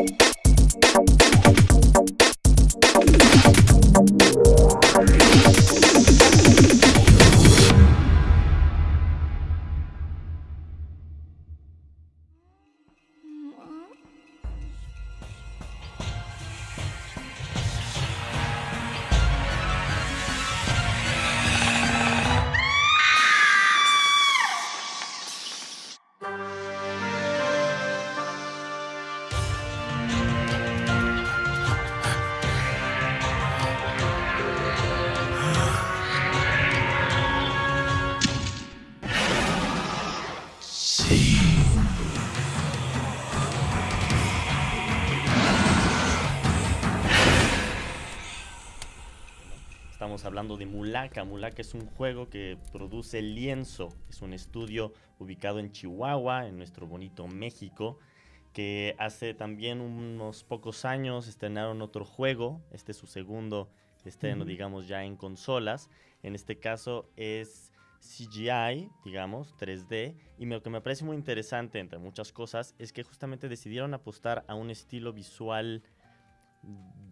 Estamos Mulaka es un juego que produce Lienzo. Es un estudio ubicado en Chihuahua, en nuestro bonito México, que hace también unos pocos años estrenaron otro juego. Este es su segundo estreno, digamos, ya en consolas. En este caso es CGI, digamos, 3D. Y lo que me parece muy interesante, entre muchas cosas, es que justamente decidieron apostar a un estilo visual,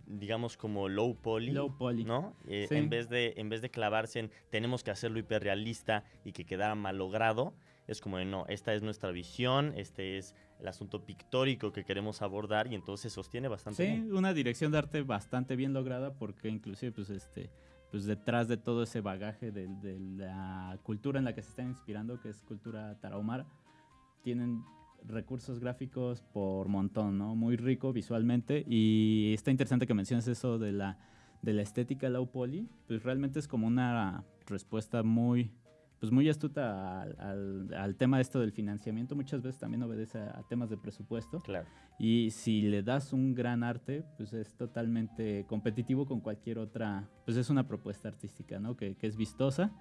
digamos, como low poly. Low poly. ¿no? Eh, Sí. en, vez de, en vez de clavarse en tenemos que hacerlo hiperrealista y que quedara malogrado, es como de no, esta es nuestra visión, este es el asunto pictórico que queremos abordar y entonces sostiene bastante Sí, bien. una dirección de arte bastante bien lograda porque inclusive pues este pues detrás de todo ese bagaje de, de la cultura en la que se están inspirando, que es cultura tarahumara, tienen recursos gráficos por montón, ¿no? Muy rico visualmente y está interesante que menciones eso de la, de la estética low poly, pues realmente es como una respuesta muy pues muy astuta al, al- al tema de esto del financiamiento, muchas veces también obedece a- a temas de presupuesto. Claro. Y si le das un gran arte, pues es totalmente competitivo con cualquier otra, pues es una propuesta artística, ¿no? Que, que es vistosa,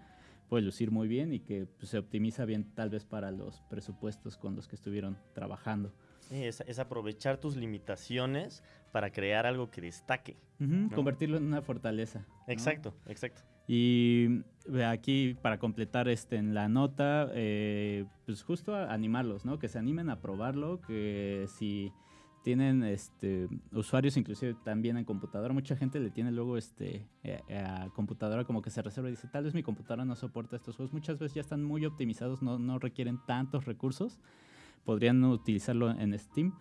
puede lucir muy bien y que pues, se optimiza bien tal vez para los presupuestos con los que estuvieron trabajando. Sí, es, es aprovechar tus limitaciones para crear algo que destaque. Convertirlo en una fortaleza. ¿no? Exacto, exacto. Y aquí para completar este en la nota, eh, pues justo a- animarlos, ¿no? Que se animen a probarlo, que si tienen este usuarios inclusive también en computadora, mucha gente le tiene luego este eh, a computadora como que se reserva y dice, tal vez mi computadora no soporta estos juegos, muchas veces ya están muy optimizados, no, no requieren tantos recursos, podrían utilizarlo en Steam.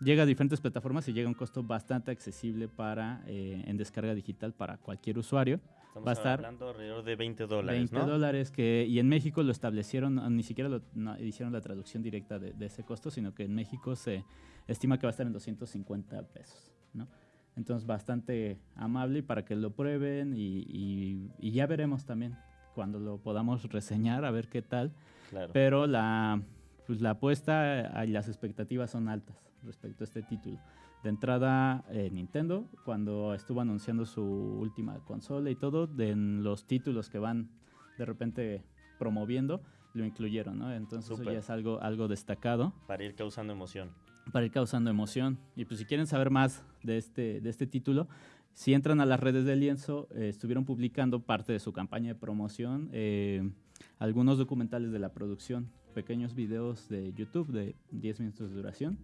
Llega a diferentes plataformas y llega a un costo bastante accesible para eh, en descarga digital para cualquier usuario. Estamos Va a estar hablando alrededor de 20 dólares, 20 ¿no? dólares que y en México lo establecieron ni siquiera lo- no hicieron la traducción directa de, de ese costo sino que en México se estima que va a estar en 250 pesos ¿no? entonces bastante amable para que lo prueben y, y- y ya veremos también cuando lo podamos reseñar a ver qué tal Claro. pero la pues la apuesta y las expectativas son altas respecto a este título de entrada eh, Nintendo cuando estuvo anunciando su última consola y todo de en los títulos que van de repente promoviendo lo incluyeron no entonces eso ya es algo algo destacado Para ir causando emoción. para ir causando emoción. Y pues si quieren saber más de este, de este título, si entran a las redes de Lienzo, eh, estuvieron publicando parte de su campaña de promoción, eh, algunos documentales de la producción, pequeños videos de YouTube de 10 minutos de duración,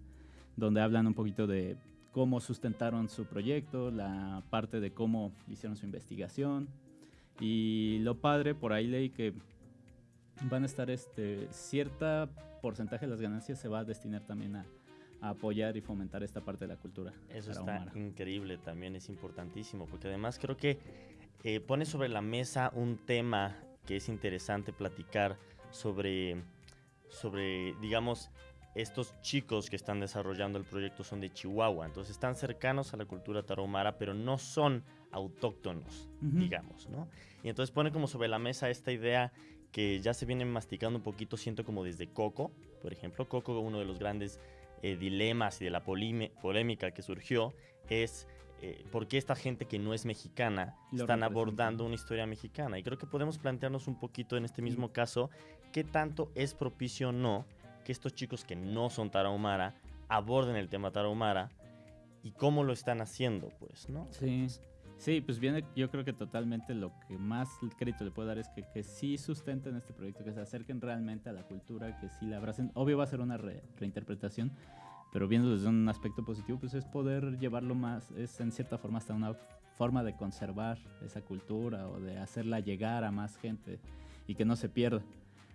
donde hablan un poquito de cómo sustentaron su proyecto, la parte de cómo hicieron su investigación. Y lo padre, por ahí leí que van a estar este cierta porcentaje de las ganancias se va a destinar también a, a apoyar y fomentar esta parte de la cultura. Eso está increíble, también es importantísimo, porque además creo que eh, pone sobre la mesa un tema que es interesante platicar sobre, sobre, digamos, estos chicos que están desarrollando el proyecto son de Chihuahua, entonces están cercanos a la cultura tarahumara, pero no son autóctonos, digamos, ¿no? Y entonces pone como sobre la mesa esta idea que ya se viene masticando un poquito, siento como desde Coco, por ejemplo, Coco, uno de los grandes eh, dilemas y de la polémica que surgió es eh, por qué esta gente que no es mexicana Lo están abordando una historia mexicana. Y creo que podemos plantearnos un poquito en este mismo caso qué tanto es propicio o no que estos chicos que no son tarahumara aborden el tema tarahumara y cómo lo están haciendo, pues, ¿no? Sí, sí, pues viene, yo creo que totalmente lo que más crédito le puedo dar es que, que sí sustenten este proyecto, que se acerquen realmente a la cultura, que sí la abracen. Obvio va a ser una re- reinterpretación, pero viendo desde un aspecto positivo, pues es poder llevarlo más, es en cierta forma hasta una forma de conservar esa cultura o de hacerla llegar a más gente y que no se pierda.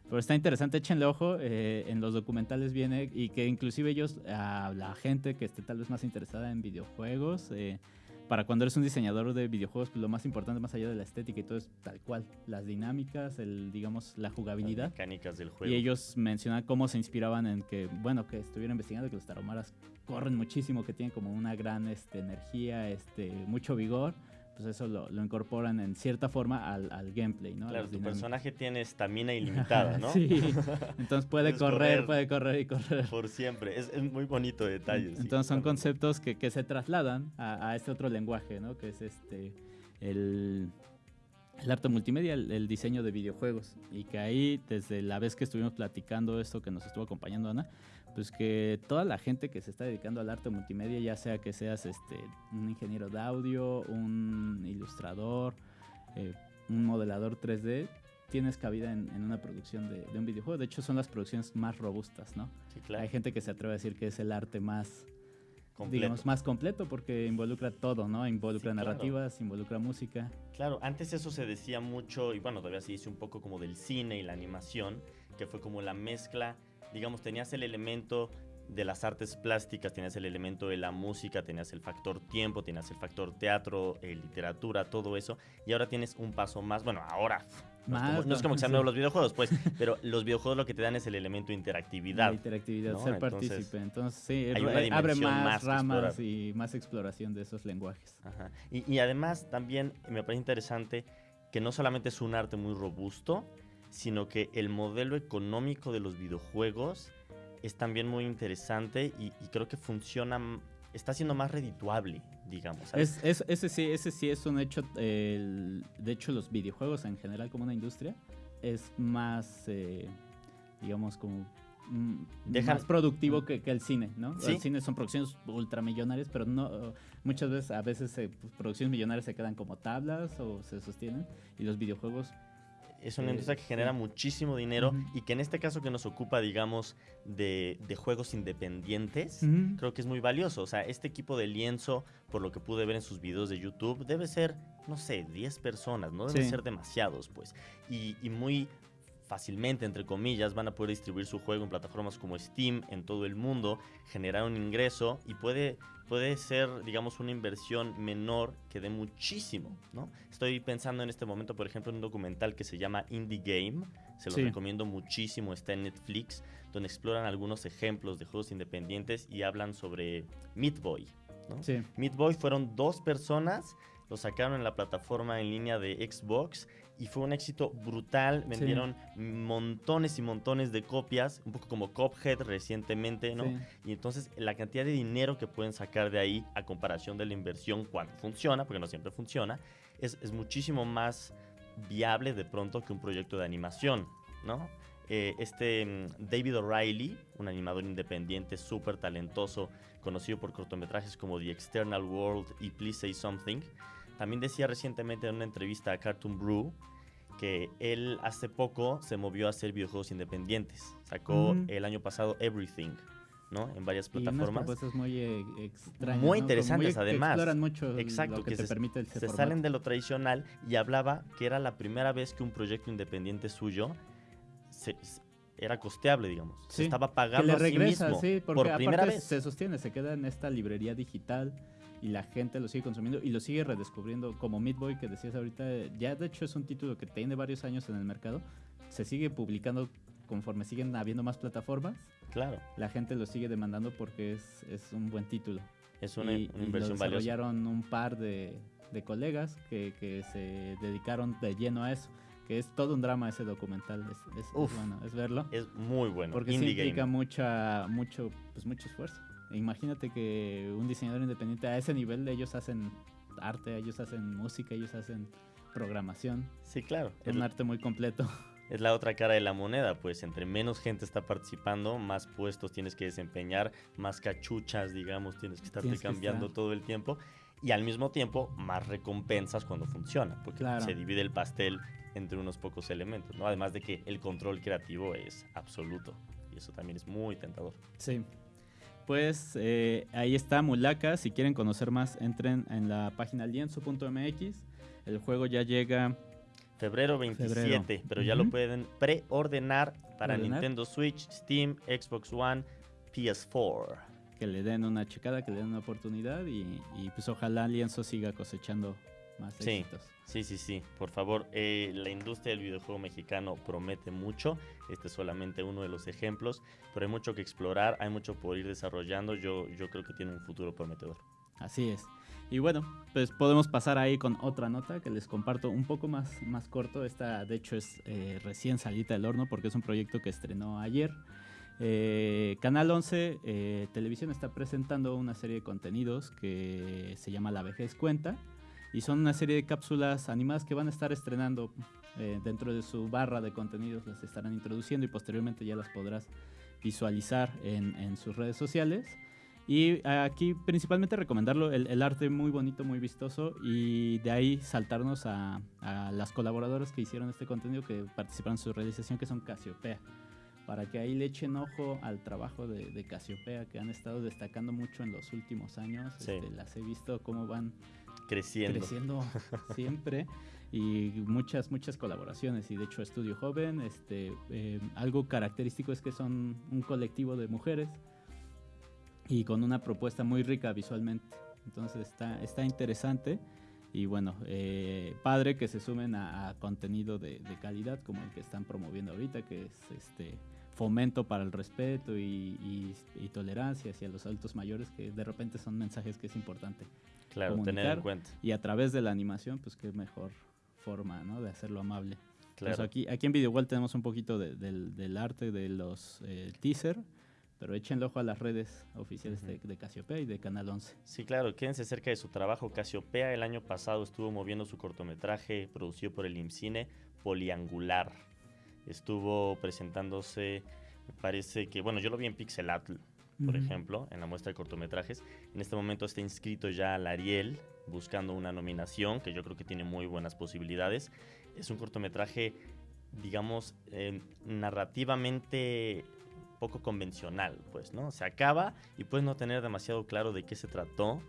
Pero está interesante, échenle ojo, eh, en los documentales viene y que inclusive ellos, a la gente que esté tal vez más interesada en videojuegos, eh, para cuando eres un diseñador de videojuegos, pues lo más importante más allá de la estética y todo es tal cual, las dinámicas, el digamos la jugabilidad. Las mecánicas del juego. Y ellos mencionan cómo se inspiraban en que, bueno, que estuvieron investigando que los taromaras corren muchísimo, que tienen como una gran este, energía, este, mucho vigor pues eso lo, lo, incorporan en cierta forma al, al gameplay, ¿no? Claro, tu personaje tiene estamina ilimitada, ¿no? sí, entonces puede correr, puede correr y correr. Por siempre, es, es muy bonito detalle. Entonces son conceptos que, que, se trasladan a, a, este otro lenguaje, ¿no? Que es este, el, el arte multimedia, el, el, diseño de videojuegos. Y que ahí, desde la vez que estuvimos platicando esto, que nos estuvo acompañando Ana, pues que toda la gente que se está dedicando al arte multimedia, ya sea que seas este, un ingeniero de audio, un ilustrador, eh, un modelador 3D, tienes cabida en, en una producción de, de, un videojuego. De hecho, son las producciones más robustas, ¿no? Sí, claro. Hay gente que se atreve a decir que es el arte más, Completo. digamos, más completo porque involucra todo, ¿no? Involucra Sí, claro. narrativas, involucra música. Claro, antes eso se decía mucho, y bueno, todavía se dice un poco como del cine y la animación, que fue como la mezcla, digamos, tenías el elemento de las artes plásticas, tenías el elemento de la música, tenías el factor tiempo, tenías el factor teatro, eh, literatura, todo eso, y ahora tienes un paso más, bueno, ahora... No, es como, no es como que sean nuevos los videojuegos, pues, pero los videojuegos lo que te dan es el elemento interactividad. La interactividad, ¿no? ser Entonces, partícipe. Entonces, sí, hay una eh, abre más, más ramas y más exploración de esos lenguajes. Ajá. Y, y además también me parece interesante que no solamente es un arte muy robusto, sino que el modelo económico de los videojuegos es también muy interesante y, y creo que funciona, está siendo más redituable, digamos. ¿sabes? Es, es- ese, sí, ese sí es un hecho. eh, el- de hecho, los videojuegos en general, como una industria, es más, eh, digamos, como. mm, más productivo que, que el cine, ¿no? Sí. El cine son producciones ultramillonarias, pero no muchas veces, a veces, eh, pues, producciones millonarias se quedan como tablas o se sostienen, y los videojuegos es una industria que genera muchísimo dinero y que en este caso que nos ocupa, digamos, de, de juegos independientes, creo que es muy valioso. O sea, este equipo de lienzo, por lo que pude ver en sus videos de YouTube, debe ser, no sé, 10 personas, no deben Sí. ser demasiados, pues. Y, y muy fácilmente, entre comillas, van a poder distribuir su juego en plataformas como Steam en todo el mundo, generar un ingreso y puede, puede ser, digamos, una inversión menor que dé muchísimo, ¿no? Estoy pensando en este momento, por ejemplo, en un documental que se llama Indie Game, se lo Sí. recomiendo muchísimo, está en Netflix, donde exploran algunos ejemplos de juegos independientes y hablan sobre Meat Boy, ¿no? Sí. Meat Boy fueron dos personas, lo sacaron en la plataforma en línea de Xbox y fue un éxito brutal. Vendieron montones y montones de copias, un poco como Cophead recientemente, ¿no? sí. Y entonces la cantidad de dinero que pueden sacar de ahí a comparación de la inversión cuando funciona, porque no siempre funciona, es, es muchísimo más viable de pronto que un proyecto de animación, ¿no? Eh, este mm, David O'Reilly, un animador independiente súper talentoso, conocido por cortometrajes como The External World y Please Say Something, también decía recientemente en una entrevista a Cartoon Brew que él hace poco se movió a hacer videojuegos independientes. Sacó Ujú. el año pasado Everything, ¿no? En varias Y unas plataformas. propuestas muy eh, extrañas. Muy ¿no? Interesantes, que además. exploran mucho Exacto, lo que, que te se- permite el se formato. salen de lo tradicional y hablaba que era la primera vez que un proyecto independiente suyo se- se- era costeable, digamos. Se Sí, estaba que pagando le a sí regresa, mismo sí, porque por primera vez. se sostiene, se queda en esta librería digital y la gente lo sigue consumiendo y lo sigue redescubriendo como Meat Boy que decías ahorita, ya de hecho es un título que tiene varios años en el mercado, se sigue publicando conforme siguen habiendo más plataformas, Claro, la gente lo sigue demandando porque es, es un buen título. es una, y, una y inversión lo valiosa. desarrollaron un par de, de colegas que, que se dedicaron de lleno a eso, que es todo un drama ese documental, es, es- es Uf. bueno, es verlo. Es muy bueno. Porque sí Indie implica game. mucha, mucho, pues mucho esfuerzo. Imagínate que un diseñador independiente a ese nivel ellos hacen arte, ellos hacen música, ellos hacen programación. Sí, claro. Es un arte muy completo. es la otra cara de la moneda, pues entre menos gente está participando, más puestos tienes que desempeñar, más cachuchas, digamos, tienes que estarte Tienes que cambiando estar. todo el tiempo. Y al mismo tiempo, más recompensas cuando funciona, porque Claro. se divide el pastel entre unos pocos elementos, ¿no? Además de que el control creativo es absoluto. Y eso también es muy tentador. Sí. Pues eh, ahí está Mulaka. Si quieren conocer más, entren en la página lienzo.mx. El juego ya llega Febrero 27, Febrero. pero ya lo pueden preordenar para. Nintendo Switch, Steam, Xbox One, PS4. que le den una checada, que le den una oportunidad y, y pues ojalá Lienzo siga cosechando más Sí. éxitos. Sí, sí, sí, por favor. eh, la industria del videojuego mexicano promete mucho. Este es solamente uno de los ejemplos, pero hay mucho que explorar, hay mucho por ir desarrollando. Yo, yo creo que tiene un futuro prometedor. Así es. Y bueno, pues podemos pasar ahí con otra nota que les comparto un poco más, más corto. Esta de hecho es eh, recién salida del horno porque es un proyecto que estrenó ayer. Eh, Canal 11 eh, Televisión está presentando una serie de contenidos que se llama La vejez cuenta y son una serie de cápsulas animadas que van a estar estrenando eh, dentro de su barra de contenidos, las estarán introduciendo y posteriormente ya las podrás visualizar en, en sus redes sociales. Y aquí principalmente recomendarlo, el, el arte muy bonito, muy vistoso y de ahí saltarnos a, a las colaboradoras que hicieron este contenido, que participaron en su realización, que son Casiopea. Para que ahí le echen ojo al trabajo de, de Casiopea, que han estado destacando mucho en los últimos años. Sí. Este, las he visto cómo van Creciendo. creciendo siempre y muchas muchas colaboraciones y de hecho Estudio Joven este eh, algo característico es que son un colectivo de mujeres y con una propuesta muy rica visualmente entonces está está interesante y bueno eh, padre que se sumen a, contenido de calidad como el que están promoviendo ahorita que es este fomento para el respeto y, y- y tolerancia hacia los adultos mayores que de repente son mensajes que es importante Claro, tener en cuenta. y a través de la animación, pues qué mejor forma, ¿no? De hacerlo amable. Claro. Aquí, aquí en Videowall tenemos un poquito de- del, del arte de los eh, teaser, pero échenle ojo a las redes oficiales de, de Casiopea y de Canal 11. Sí, claro, quédense cerca de su trabajo. Casiopea el año pasado estuvo moviendo su cortometraje producido por el IMCINE, Poliangular. Estuvo presentándose, me parece que, bueno, yo lo vi en Pixelatl, por ejemplo, en la muestra de cortometrajes. En este momento está inscrito ya al Ariel, buscando una nominación, que yo creo que tiene muy buenas posibilidades. Es un cortometraje, digamos, eh, narrativamente poco convencional, pues, ¿no? Se acaba y puedes no tener demasiado claro de qué se trató,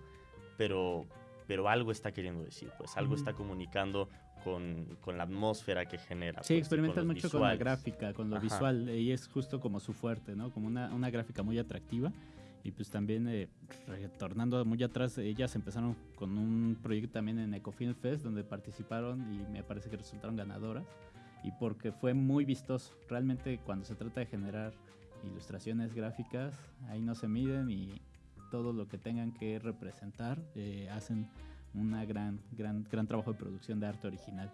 pero, pero algo está queriendo decir, pues, algo está comunicando con, con la atmósfera que genera. Sí, pues, los mucho con la visuales. gráfica, con lo Ajá. visual, y es justo como su fuerte, ¿no? Como una, una gráfica muy atractiva. Y pues también, eh, retornando muy atrás, ellas empezaron con un proyecto también en Ecofilm Fest, donde participaron y me parece que resultaron ganadoras. Y porque fue muy vistoso. Realmente cuando se trata de generar ilustraciones gráficas, ahí no se miden y todo lo que tengan que representar eh, hacen una gran, gran, gran trabajo de producción de arte original.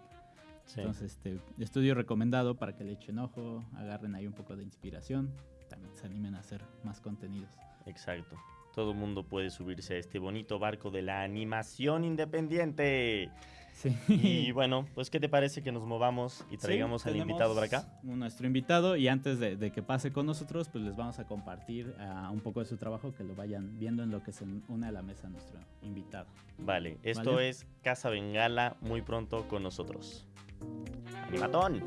Sí. Entonces, este estudio recomendado para que le echen ojo, agarren ahí un poco de inspiración, también se animen a hacer más contenidos. Exacto. Todo el mundo puede subirse a este bonito barco de la animación independiente. Sí. Y bueno, pues ¿qué te parece que nos movamos y traigamos al invitado para acá? Nuestro invitado y antes de, de que pase con nosotros, pues les vamos a compartir ah, un poco de su trabajo, que lo vayan viendo en lo que se une a la mesa nuestro invitado. Vale, esto Vale. es Casa Bengala muy pronto con nosotros. ¡Animatón!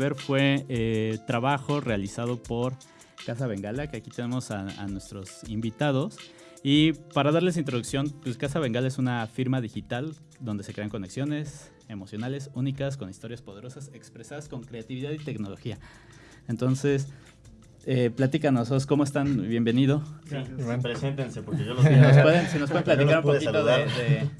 Ver fue eh, trabajo realizado por Casa Bengala, que aquí tenemos a, a nuestros invitados. Y para darles introducción, pues Casa Bengala es una firma digital donde se crean conexiones emocionales únicas con historias poderosas expresadas con creatividad y tecnología. Entonces, eh, platícanos, ¿cómo están? Bienvenido. Sí, preséntense porque yo los si nos pueden, si nos pueden platicar un poquito de, de,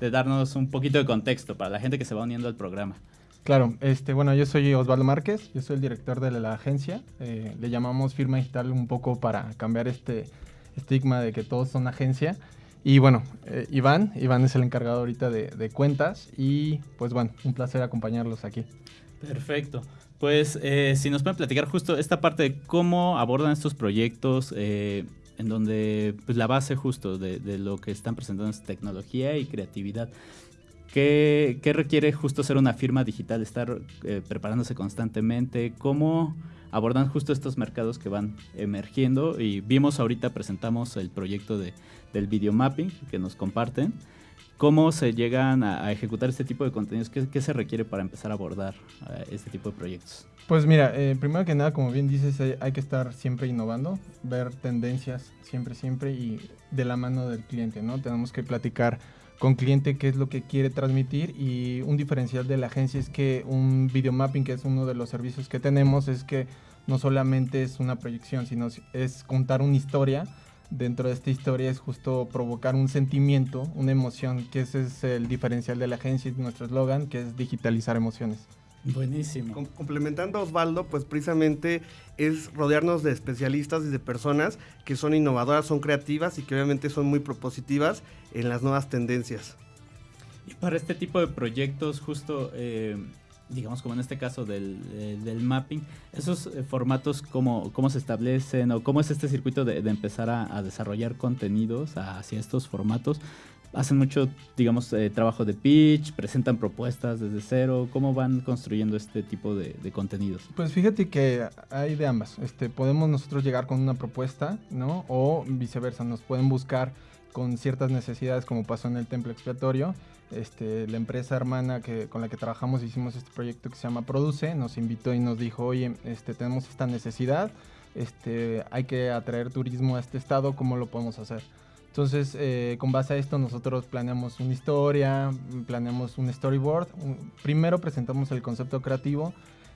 de, darnos un poquito de contexto para la gente que se va uniendo al programa. Claro, este, bueno, yo soy Osvaldo Márquez, yo soy el director de la agencia. Eh, le llamamos firma digital un poco para cambiar este estigma de que todos son agencia. Y bueno, eh, Iván, Iván es el encargado ahorita de, cuentas y pues bueno, un placer acompañarlos aquí. Perfecto. Pues eh, si nos pueden platicar justo esta parte de cómo abordan estos proyectos, en donde pues, la base justo de, lo que están presentando es tecnología y creatividad. ¿Qué, requiere justo ser una firma digital, estar eh, preparándose constantemente? ¿Cómo abordan justo estos mercados que van emergiendo? Y vimos ahorita, presentamos el proyecto de, del video mapping que nos comparten. ¿Cómo se llegan a, ejecutar este tipo de contenidos? ¿Qué, ¿Qué, se requiere para empezar a abordar uh, este tipo de proyectos? Pues mira, eh, primero que nada, como bien dices, eh, hay que estar siempre innovando, ver tendencias siempre, siempre y de la mano del cliente, ¿no? Tenemos que platicar con cliente qué es lo que quiere transmitir y un diferencial de la agencia es que un video mapping, que es uno de los servicios que tenemos, es que no solamente es una proyección, sino es contar una historia dentro de esta historia es justo provocar un sentimiento, una emoción, que ese es el diferencial de la agencia y nuestro eslogan, que es digitalizar emociones. Buenísimo. Com complementando a Osvaldo, pues precisamente es rodearnos de especialistas y de personas que son innovadoras, son creativas y que obviamente son muy propositivas en las nuevas tendencias. Y para este tipo de proyectos, justo eh, digamos como en este caso del, eh, del mapping, esos eh, formatos, cómo, cómo se establecen o cómo es este circuito de, de empezar a, a, desarrollar contenidos hacia estos formatos. Hacen mucho, digamos, eh, trabajo de pitch, presentan propuestas desde cero. ¿Cómo van construyendo este tipo de, de, contenidos? Pues fíjate que hay de ambas. Este, podemos nosotros llegar con una propuesta, ¿no? O viceversa, nos pueden buscar con ciertas necesidades, como pasó en el templo expiatorio, este, la empresa hermana que, con la que trabajamos hicimos este proyecto que se llama Produce, nos invitó y nos dijo, oye, este, tenemos esta necesidad, este, hay que atraer turismo a este estado, ¿cómo lo podemos hacer? Entonces, eh, con base a esto, nosotros planeamos una historia, planeamos un storyboard. Primero presentamos el concepto creativo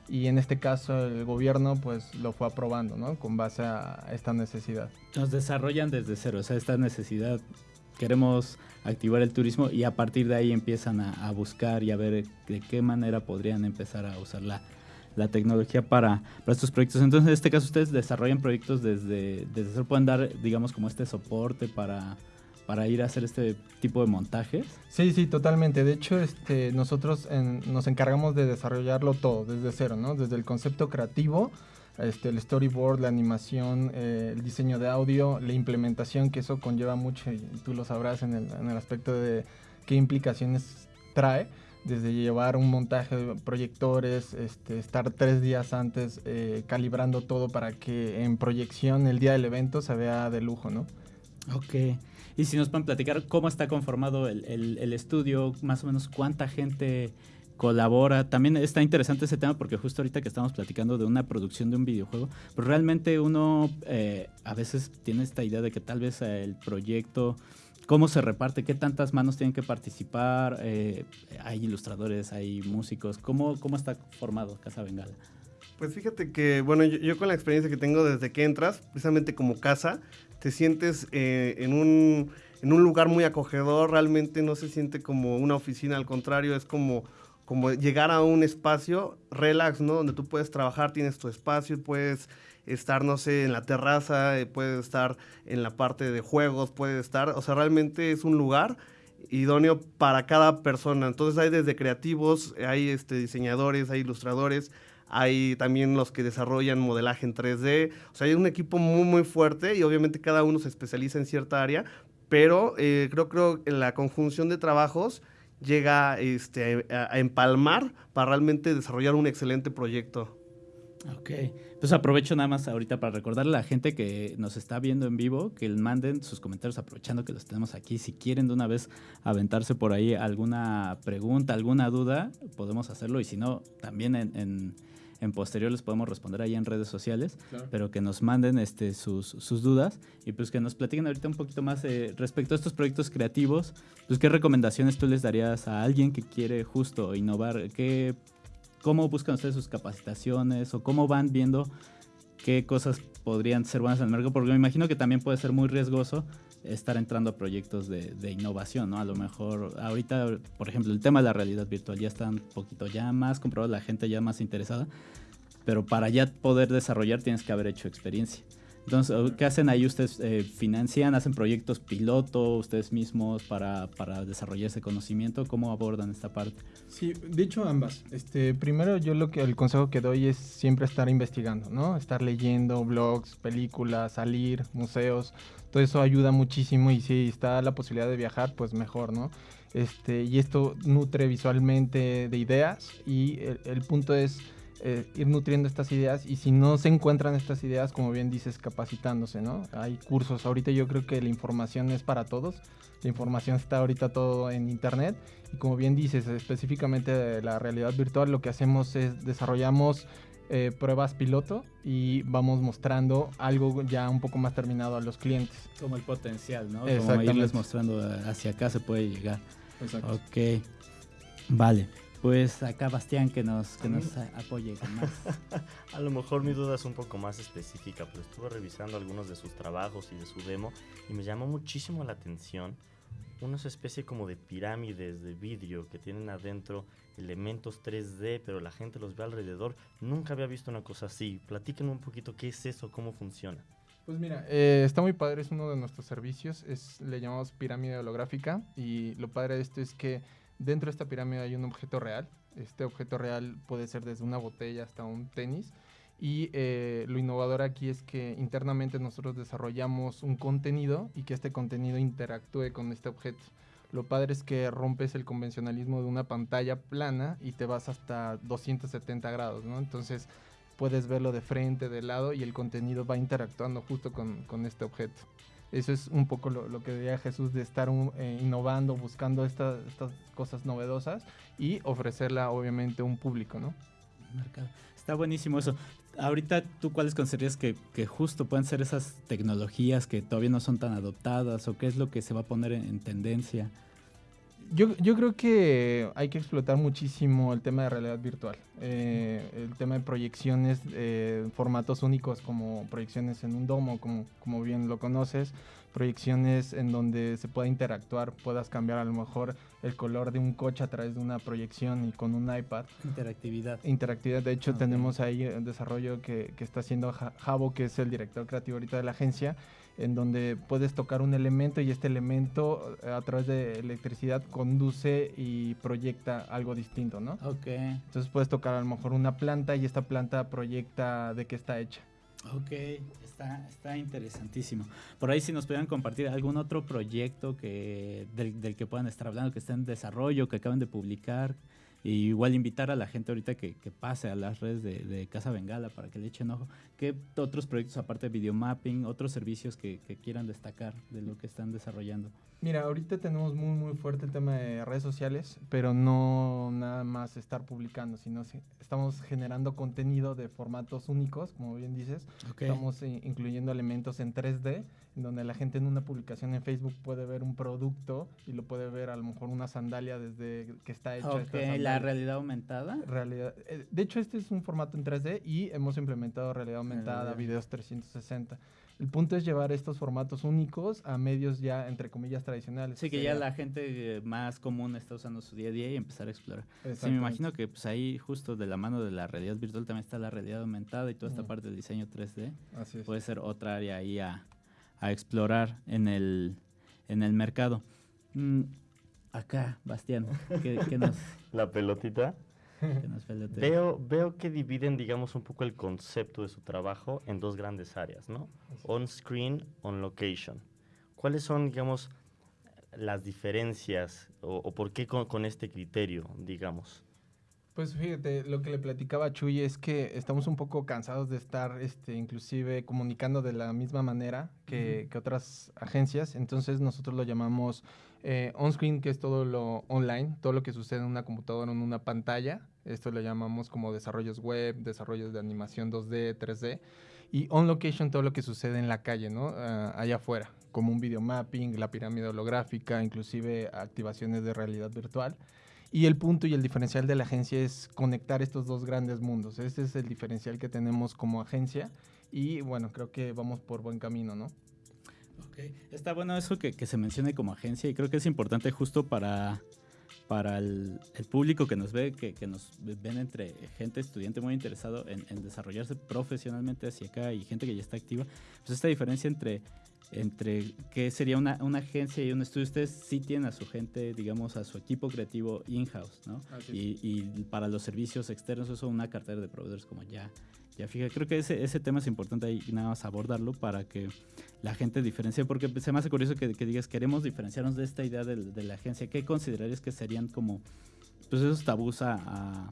y en este caso el gobierno pues lo fue aprobando, ¿no? Con base a esta necesidad. Nos desarrollan desde cero, o sea, esta necesidad queremos activar el turismo y a partir de ahí empiezan a, a, buscar y a ver de qué manera podrían empezar a usar la, la tecnología para, para, estos proyectos. Entonces, en este caso, ustedes desarrollan proyectos desde, desde cero, pueden dar, digamos, como este soporte para, para ir a hacer este tipo de montajes. Sí, sí, totalmente. De hecho, este, nosotros nos encargamos de desarrollarlo todo desde cero, ¿no? Desde el concepto creativo este, el storyboard, la animación, eh, el diseño de audio, la implementación, que eso conlleva mucho y tú lo sabrás en el, en el aspecto de qué implicaciones trae, desde llevar un montaje de proyectores, este, estar tres días antes eh, calibrando todo para que en proyección el día del evento se vea de lujo, ¿no? Ok. Y si nos pueden platicar cómo está conformado el, el, estudio, más o menos cuánta gente colabora. También está interesante ese tema porque justo ahorita que estamos platicando de una producción de un videojuego, pues realmente uno eh, a veces tiene esta idea de que tal vez el proyecto, cómo se reparte, qué tantas manos tienen que participar, eh, hay ilustradores, hay músicos, ¿cómo, cómo está formado Casa Bengala? Pues fíjate que, bueno, yo, con la experiencia que tengo desde que entras, precisamente como casa, te sientes eh, en, un, en un lugar muy acogedor, realmente no se siente como una oficina, al contrario, es como como llegar a un espacio relax, ¿no? Donde tú puedes trabajar, tienes tu espacio, puedes estar, no sé, en la terraza, eh, puedes estar en la parte de juegos, puedes estar, o sea, realmente es un lugar idóneo para cada persona. Entonces hay desde creativos, hay este, diseñadores, hay ilustradores, hay también los que desarrollan modelaje en 3D. O sea, hay un equipo muy, muy fuerte y obviamente cada uno se especializa en cierta área, pero eh, creo, creo en la conjunción de trabajos llega este, a, empalmar para realmente desarrollar un excelente proyecto. Ok, pues aprovecho nada más ahorita para recordarle a la gente que nos está viendo en vivo que manden sus comentarios aprovechando que los tenemos aquí. Si quieren de una vez aventarse por ahí alguna pregunta, alguna duda, podemos hacerlo. Y si no, también en, en en posterior les podemos responder ahí en redes sociales, pero que nos manden este, sus, sus, dudas y pues que nos platiquen ahorita un poquito más eh, respecto a estos proyectos creativos, pues qué recomendaciones tú les darías a alguien que quiere justo innovar, qué, cómo buscan ustedes sus capacitaciones o cómo van viendo qué cosas podrían ser buenas en el mercado, porque me imagino que también puede ser muy riesgoso estar entrando a proyectos de, innovación, ¿no? A lo mejor ahorita, por ejemplo, el tema de la realidad virtual ya está un poquito ya más comprobado, la gente ya más interesada, pero para ya poder desarrollar tienes que haber hecho experiencia. Entonces, ¿qué hacen ahí? ¿Ustedes eh, financian, hacen proyectos piloto ustedes mismos para, para, desarrollar ese conocimiento? ¿Cómo abordan esta parte? Sí, de hecho ambas. Este, primero yo lo que el consejo que doy es siempre estar investigando, ¿no? Estar leyendo blogs, películas, salir, museos. Todo eso ayuda muchísimo y si está la posibilidad de viajar, pues mejor, ¿no? Este, y esto nutre visualmente de ideas y el punto es eh, ir nutriendo estas ideas y si no se encuentran estas ideas, como bien dices, capacitándose, ¿no? Hay cursos, ahorita yo creo que la información es para todos, la información está ahorita todo en internet y como bien dices, específicamente de la realidad virtual, lo que hacemos es desarrollamos eh, pruebas piloto y vamos mostrando algo ya un poco más terminado a los clientes. Como el potencial, ¿no? Como irles mostrando hacia acá se puede llegar. Exacto. Ok, vale. Pues acá Bastián que nos, que nos apoye con más. a lo mejor mi duda es un poco más específica, pero estuve revisando algunos de sus trabajos y de su demo y me llamó muchísimo la atención una especie como de pirámides de vidrio que tienen adentro elementos 3D, pero la gente los ve alrededor. Nunca había visto una cosa así. Platíquenme un poquito qué es eso, cómo funciona. Pues mira, eh, está muy padre, es uno de nuestros servicios, es, le llamamos pirámide holográfica y lo padre de esto es que Dentro de esta pirámide hay un objeto real. Este objeto real puede ser desde una botella hasta un tenis. Y eh, lo innovador aquí es que internamente nosotros desarrollamos un contenido y que este contenido interactúe con este objeto. Lo padre es que rompes el convencionalismo de una pantalla plana y te vas hasta 270 grados, ¿no? Entonces puedes verlo de frente, de lado y el contenido va interactuando justo con, con este objeto. Eso es un poco lo, que diría Jesús de estar eh, innovando, buscando estas cosas novedosas y ofrecerla obviamente a un público, ¿no? Está buenísimo eso. Ahorita, ¿tú cuáles considerarías que, que, justo pueden ser esas tecnologías que todavía no son tan adoptadas o qué es lo que se va a poner en tendencia? Yo, yo, creo que hay que explotar muchísimo el tema de realidad virtual, eh, el tema de proyecciones, eh, formatos únicos como proyecciones en un domo, como, como bien lo conoces, proyecciones en donde se pueda interactuar, puedas cambiar a lo mejor el color de un coche a través de una proyección y con un iPad. Interactividad. Interactividad, de hecho tenemos ahí un desarrollo que, que está haciendo Javo, que es el director creativo ahorita de la agencia, en donde puedes tocar un elemento y este elemento eh, a través de electricidad conduce y proyecta algo distinto, ¿no? Ok. Entonces puedes tocar a lo mejor una planta y esta planta proyecta de qué está hecha. Ok, está, está interesantísimo. Por ahí si nos pudieran compartir algún otro proyecto que, del, del que puedan estar hablando, que esté en desarrollo, que acaben de publicar, y igual invitar a la gente ahorita que, que pase a las redes de, de, Casa Bengala para que le echen ojo. ¿Qué otros proyectos aparte de videomapping, otros servicios que, que quieran destacar de lo que están desarrollando? Mira, ahorita tenemos muy muy fuerte el tema de redes sociales, pero no nada más estar publicando, sino estamos generando contenido de formatos únicos, como bien dices. Estamos incluyendo elementos en 3D, en donde la gente en una publicación en Facebook puede ver un producto y lo puede ver a lo mejor una sandalia desde que está hecha. Ok, la realidad aumentada. Realidad. Eh, de hecho, este es un formato en 3D y hemos implementado realidad aumentada, videos 360. El punto es llevar estos formatos únicos a medios ya, entre comillas, tradicionales. Sí, que ya la gente más común está usando su día a día y empezar a explorar. Sí, me imagino que pues ahí justo de la mano de la realidad virtual también está la realidad aumentada y toda esta parte del diseño 3D. Así es. Puede ser otra área ahí a, a explorar en el, en el mercado. Mm, acá, Bastián, ¿qué, qué nos... La pelotita. veo, veo que dividen, digamos, un poco el concepto de su trabajo en dos grandes áreas, ¿no? On-screen, on-location. ¿Cuáles son, digamos, las diferencias o, por qué con, este criterio, digamos? Pues fíjate, lo que le platicaba a Chuy es que estamos un poco cansados de estar este, inclusive comunicando de la misma manera que, que otras agencias. Entonces nosotros lo llamamos eh, on-screen, que es todo lo online, todo lo que sucede en una computadora, en una pantalla. Esto lo llamamos como desarrollos web, desarrollos de animación 2D, 3D. Y on-location, todo lo que sucede en la calle, ¿no? Ah, allá afuera, como un video mapping, la pirámide holográfica, inclusive activaciones de realidad virtual. Y el punto y el diferencial de la agencia es conectar estos dos grandes mundos. Ese es el diferencial que tenemos como agencia y bueno, creo que vamos por buen camino, ¿no? Ok, está bueno eso que, que se mencione como agencia y creo que es importante justo para, para el, el público que nos ve, que, que, nos ven entre gente estudiante muy interesado en, en, desarrollarse profesionalmente hacia acá y gente que ya está activa, pues esta diferencia entre entre qué sería una, una, agencia y un estudio. Ustedes sí tienen a su gente, digamos, a su equipo creativo in-house, ¿no? Y, y, para los servicios externos, eso una cartera de proveedores como ya, ya fija. Creo que ese, ese tema es importante ahí nada más abordarlo para que la gente diferencie, porque se me hace curioso que, que digas, queremos diferenciarnos de esta idea de, de, la agencia. ¿Qué considerarías que serían como, pues esos tabús a, a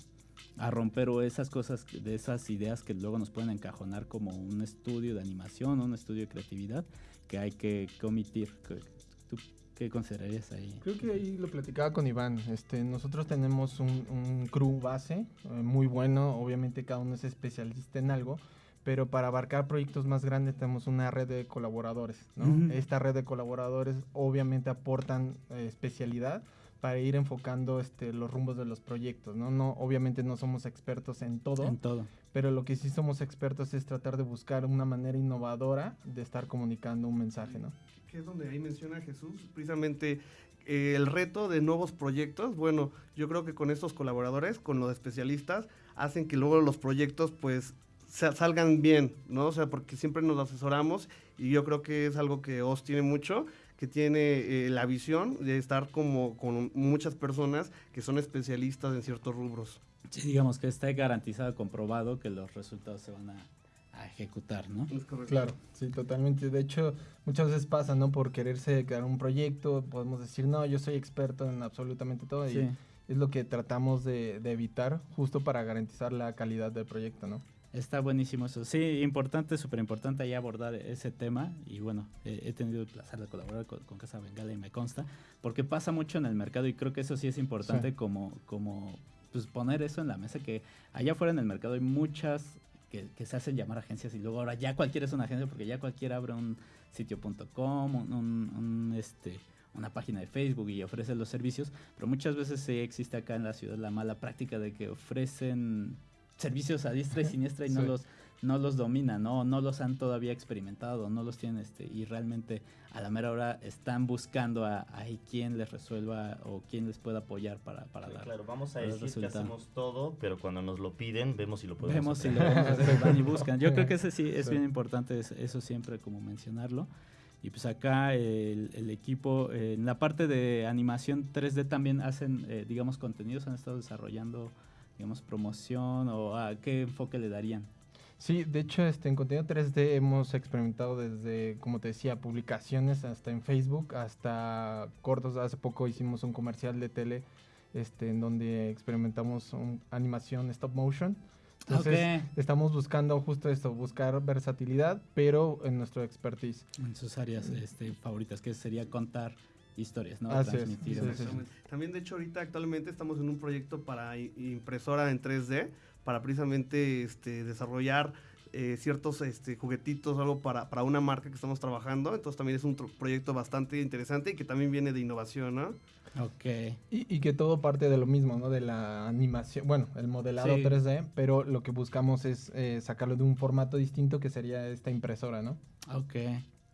a romper o esas cosas, de esas ideas que luego nos pueden encajonar como un estudio de animación, un estudio de creatividad, que hay que, omitir. ¿Tú qué considerarías ahí? Creo que ahí lo platicaba con Iván. Este, nosotros tenemos un, un crew base eh, muy bueno, obviamente cada uno es especialista en algo, pero para abarcar proyectos más grandes tenemos una red de colaboradores. ¿no? Uh -huh. Esta red de colaboradores obviamente aportan eh, especialidad para ir enfocando este, los rumbos de los proyectos, ¿no? no Obviamente no somos expertos en todo, en todo, pero lo que sí somos expertos es tratar de buscar una manera innovadora de estar comunicando un mensaje, ¿no? Que es donde ahí menciona Jesús, precisamente eh, el reto de nuevos proyectos, bueno, yo creo que con estos colaboradores, con los especialistas, hacen que luego los proyectos pues salgan bien, ¿no? O sea, porque siempre nos asesoramos y yo creo que es algo que OS tiene mucho, que tiene eh, la visión de estar como con muchas personas que son especialistas en ciertos rubros. Sí, digamos que está garantizado, comprobado que los resultados se van a, a ejecutar, ¿no? Es claro, sí, totalmente. De hecho, muchas veces pasa, ¿no? Por quererse crear un proyecto, podemos decir, no, yo soy experto en absolutamente todo. Sí. Y es lo que tratamos de, de evitar justo para garantizar la calidad del proyecto, ¿no? Está buenísimo eso. Sí, importante, súper importante ahí abordar ese tema. Y bueno, eh, he tenido el placer de colaborar con, con, Casa Bengala y me consta, porque pasa mucho en el mercado y creo que eso sí es importante sí. como, como pues, poner eso en la mesa, que allá afuera en el mercado hay muchas que, que, se hacen llamar agencias y luego ahora ya cualquiera es una agencia porque ya cualquiera abre un sitio.com, un, un, un, este una página de Facebook y ofrece los servicios, pero muchas veces sí existe acá en la ciudad la mala práctica de que ofrecen servicios a diestra y siniestra y sí. no los no los dominan, ¿no? no los han todavía experimentado, no los tienen este y realmente a la mera hora están buscando a, a quien les resuelva o quien les pueda apoyar para, para sí, dar. Claro, vamos a decir resultado. que hacemos todo, pero cuando nos lo piden, vemos si lo podemos Vemos hacer. si lo podemos hacer, van y buscan. Yo creo que ese sí es sí. bien importante, eso siempre como mencionarlo. Y pues acá el, el equipo, eh, en la parte de animación 3D también hacen, eh, digamos, contenidos, han estado desarrollando digamos, promoción o a qué enfoque le darían? Sí, de hecho, este, en contenido 3D hemos experimentado desde, como te decía, publicaciones hasta en Facebook, hasta cortos. Hace poco hicimos un comercial de tele este, en donde experimentamos un, animación stop motion. Entonces, okay. estamos buscando justo esto, buscar versatilidad, pero en nuestro expertise. En sus áreas este, favoritas, que sería contar historias, ¿no? Es, sí, sí, sí. También, de hecho, ahorita actualmente estamos en un proyecto para impresora en 3D, para precisamente este, desarrollar eh, ciertos este, juguetitos, algo para, para una marca que estamos trabajando. Entonces también es un proyecto bastante interesante y que también viene de innovación, ¿no? Ok. Y, y, que todo parte de lo mismo, ¿no? De la animación, bueno, el modelado sí. 3D, pero lo que buscamos es eh, sacarlo de un formato distinto que sería esta impresora, ¿no? Ok.